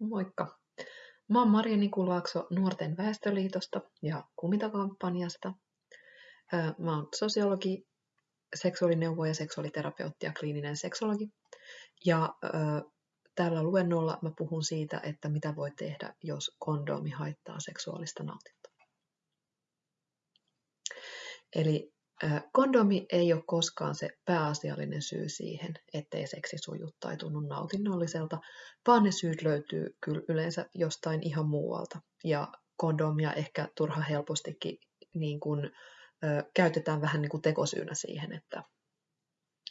Moikka! Mä oon Maria Nikulaakso Nuorten väestöliitosta ja Kumita-kampanjasta. Mä oon sosiologi, seksuaalineuvoja, seksuaaliterapeutti ja kliininen seksologi. Ja tällä luennolla mä puhun siitä, että mitä voi tehdä, jos kondoomi haittaa seksuaalista nautintoa. Eli Kondomi ei ole koskaan se pääasiallinen syy siihen, ettei seksi suju tai tunnu nautinnolliselta, vaan ne syyt löytyy kyllä yleensä jostain ihan muualta. Ja kondomia ehkä turha helpostikin niin kuin, ö, käytetään vähän niin kuin tekosyynä siihen, että,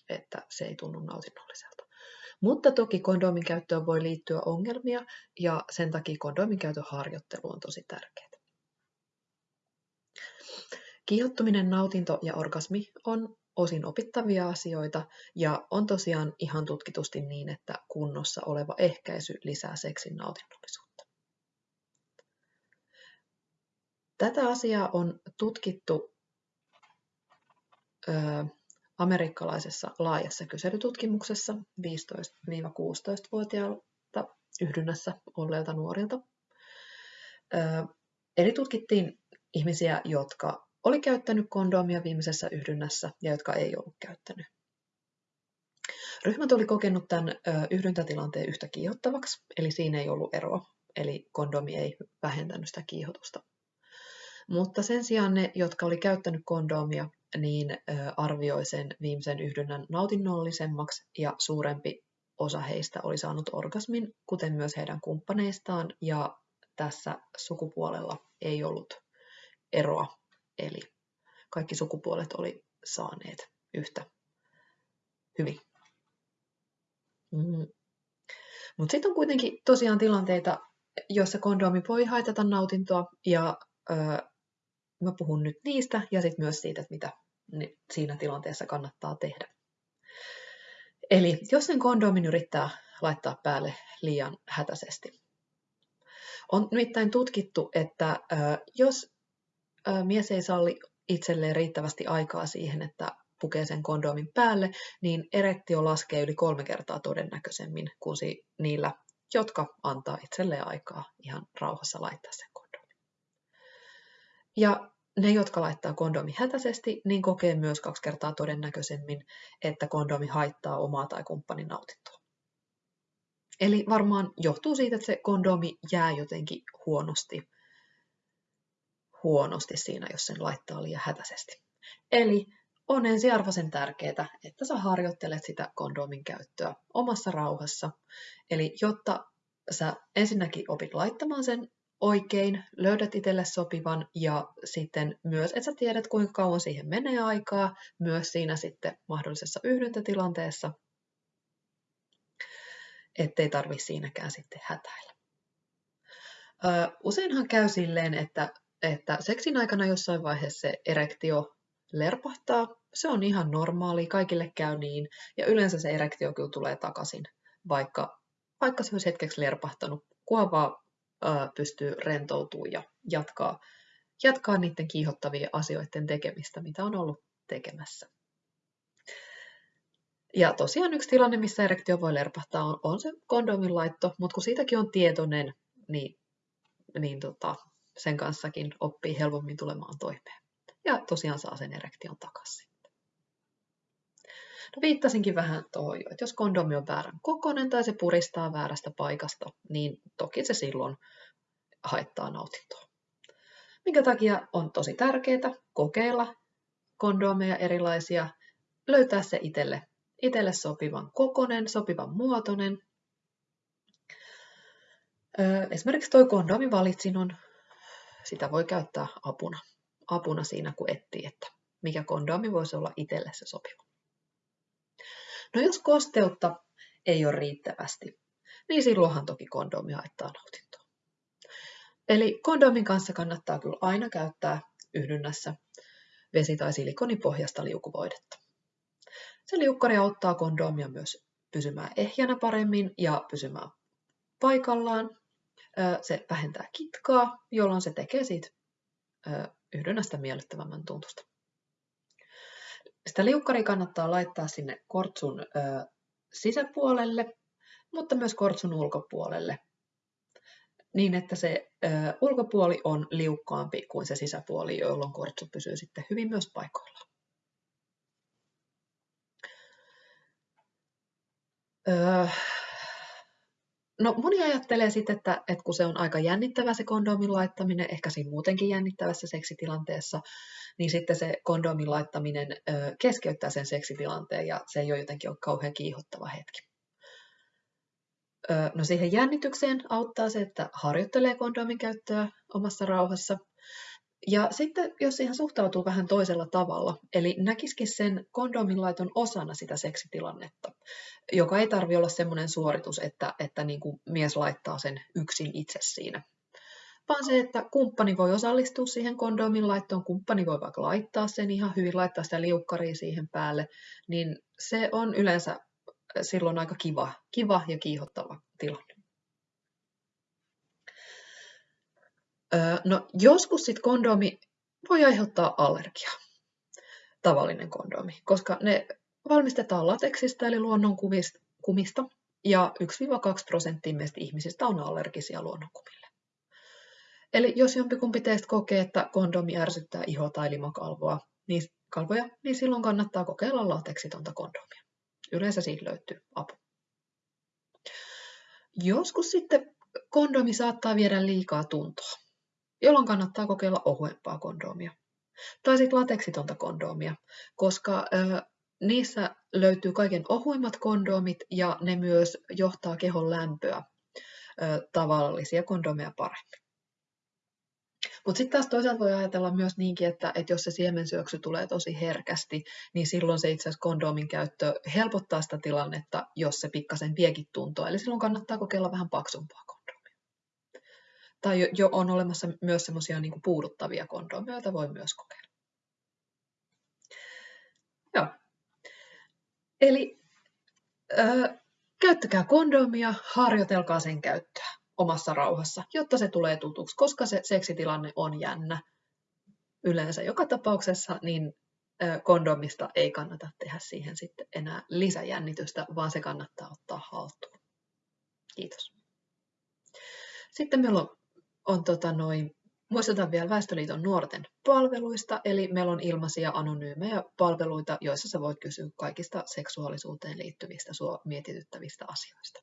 että se ei tunnu nautinnolliselta. Mutta toki kondomin käyttöön voi liittyä ongelmia ja sen takia kondomin käytön harjoittelu on tosi tärkeää. Kiihottuminen, nautinto ja orgasmi on osin opittavia asioita ja on tosiaan ihan tutkitusti niin, että kunnossa oleva ehkäisy lisää seksin nautinnollisuutta. Tätä asiaa on tutkittu ö, amerikkalaisessa laajassa kyselytutkimuksessa 15-16-vuotiailta yhdynnässä olleilta nuorilta. Ö, eli tutkittiin ihmisiä, jotka oli käyttänyt kondomia viimeisessä yhdynnässä ja jotka ei ollut käyttänyt. Ryhmät oli kokenut tämän yhdyntätilanteen yhtä kiihottavaksi, eli siinä ei ollut eroa, eli kondomi ei vähentänyt sitä kiihotusta. Mutta sen sijaan ne, jotka oli käyttänyt kondomia, niin arvioi sen viimeisen yhdynnän nautinnollisemmaksi ja suurempi osa heistä oli saanut orgasmin, kuten myös heidän kumppaneistaan, ja tässä sukupuolella ei ollut eroa eli kaikki sukupuolet oli saaneet yhtä hyvin. Mm. Mutta sitten on kuitenkin tosiaan tilanteita, joissa kondomi voi haitata nautintoa, ja öö, mä puhun nyt niistä ja sitten myös siitä, että mitä siinä tilanteessa kannattaa tehdä. Eli jos sen kondomin yrittää laittaa päälle liian hätäisesti. On nimittäin tutkittu, että jos mies ei salli itselleen riittävästi aikaa siihen, että pukee sen kondomin päälle, niin erektio laskee yli kolme kertaa todennäköisemmin kuin niillä, jotka antaa itselleen aikaa ihan rauhassa laittaa sen kondomin. Ja ne, jotka laittaa kondomi hätäisesti, niin kokee myös kaksi kertaa todennäköisemmin, että kondomi haittaa omaa tai kumppanin nautintoa. Eli varmaan johtuu siitä, että se kondomi jää jotenkin huonosti huonosti siinä, jos sen laittaa liian hätäisesti. Eli on ensiarvoisen tärkeää, että sä harjoittelet sitä kondomin käyttöä omassa rauhassa. Eli jotta sä ensinnäkin opit laittamaan sen oikein, löydät itselle sopivan ja sitten myös, että sä tiedät kuinka kauan siihen menee aikaa, myös siinä sitten mahdollisessa yhdyntätilanteessa, ettei tarvi siinäkään sitten hätäillä. useinhan käy silleen, että että seksin aikana jossain vaiheessa se erektio lerpahtaa. Se on ihan normaali, kaikille käy niin, ja yleensä se erektio kyllä tulee takaisin, vaikka, vaikka se olisi hetkeksi lerpahtanut, kunhan vaan pystyy rentoutumaan ja jatkaa, jatkaa niiden kiihottavien asioiden tekemistä, mitä on ollut tekemässä. Ja tosiaan yksi tilanne, missä erektio voi lerpahtaa, on, on se kondomin laitto, mutta kun siitäkin on tietoinen, niin, niin tota, sen kanssakin oppii helpommin tulemaan toimeen. Ja tosiaan saa sen erektion takaisin. No viittasinkin vähän tuohon jo, että jos kondomi on väärän kokonen tai se puristaa väärästä paikasta, niin toki se silloin haittaa nautintoa. Minkä takia on tosi tärkeää kokeilla kondomeja erilaisia, löytää se itselle, itselle sopivan kokonen, sopivan muotoinen. Esimerkiksi tuo kondomivalitsin on sitä voi käyttää apuna, apuna siinä, kun etsii, että mikä kondomi voisi olla itselle se sopiva. No jos kosteutta ei ole riittävästi, niin silloinhan toki kondomi haittaa nautintoa. Eli kondomin kanssa kannattaa kyllä aina käyttää yhdynnässä vesi- tai silikonipohjasta liukuvoidetta. Se liukkari auttaa kondomia myös pysymään ehjänä paremmin ja pysymään paikallaan se vähentää kitkaa, jolloin se tekee siitä yhdynnästä miellyttävämmän tuntusta. Sitä liukkaria kannattaa laittaa sinne kortsun sisäpuolelle, mutta myös kortsun ulkopuolelle. niin, että se ulkopuoli on liukkaampi kuin se sisäpuoli, jolloin kortsu pysyy sitten hyvin myös paikoillaan. Öö, no moni ajattelee sitten, että, että kun se on aika jännittävä se kondomin laittaminen, ehkä siinä muutenkin jännittävässä seksitilanteessa, niin sitten se kondomin laittaminen ö, keskeyttää sen seksitilanteen ja se ei ole jotenkin ole kauhean kiihottava hetki. Ö, no siihen jännitykseen auttaa se, että harjoittelee kondomin käyttöä omassa rauhassa – ja sitten jos siihen suhtautuu vähän toisella tavalla, eli näkisikin sen kondomin laiton osana sitä seksitilannetta, joka ei tarvi olla semmoinen suoritus, että, että niin kuin mies laittaa sen yksin itse siinä. Vaan se, että kumppani voi osallistua siihen kondomin laittoon, kumppani voi vaikka laittaa sen ihan hyvin, laittaa sitä liukkaria siihen päälle, niin se on yleensä silloin aika kiva, kiva ja kiihottava tilanne. No joskus sit kondomi voi aiheuttaa allergiaa, tavallinen kondomi, koska ne valmistetaan lateksista eli luonnon kumista, ja 1-2 prosenttia meistä ihmisistä on allergisia luonnonkumille. Eli jos jompikumpi teistä kokee, että kondomi ärsyttää iho- tai limakalvoa, niin, kalvoja, niin silloin kannattaa kokeilla lateksitonta kondomia. Yleensä siitä löytyy apu. Joskus sitten kondomi saattaa viedä liikaa tuntoa jolloin kannattaa kokeilla ohuempaa kondomia. Tai sitten lateksitonta kondomia, koska ö, niissä löytyy kaiken ohuimmat kondomit ja ne myös johtaa kehon lämpöä ö, tavallisia kondomeja paremmin. Mutta sitten taas toisaalta voi ajatella myös niinkin, että, että jos se siemensyöksy tulee tosi herkästi, niin silloin se itse asiassa kondomin käyttö helpottaa sitä tilannetta, jos se pikkasen viekin tuntoa. Eli silloin kannattaa kokeilla vähän paksumpaa tai jo, jo on olemassa myös semmoisia niin puuduttavia kondomeja, joita voi myös kokeilla. Joo. Eli ö, käyttäkää kondomia, harjoitelkaa sen käyttöä omassa rauhassa, jotta se tulee tutuksi, koska se seksitilanne on jännä yleensä joka tapauksessa, niin kondomista ei kannata tehdä siihen sitten enää lisäjännitystä, vaan se kannattaa ottaa haltuun. Kiitos. Sitten meillä on on tota noin, muistutan vielä Väestöliiton nuorten palveluista, eli meillä on ilmaisia anonyymejä palveluita, joissa sä voit kysyä kaikista seksuaalisuuteen liittyvistä sua mietityttävistä asioista.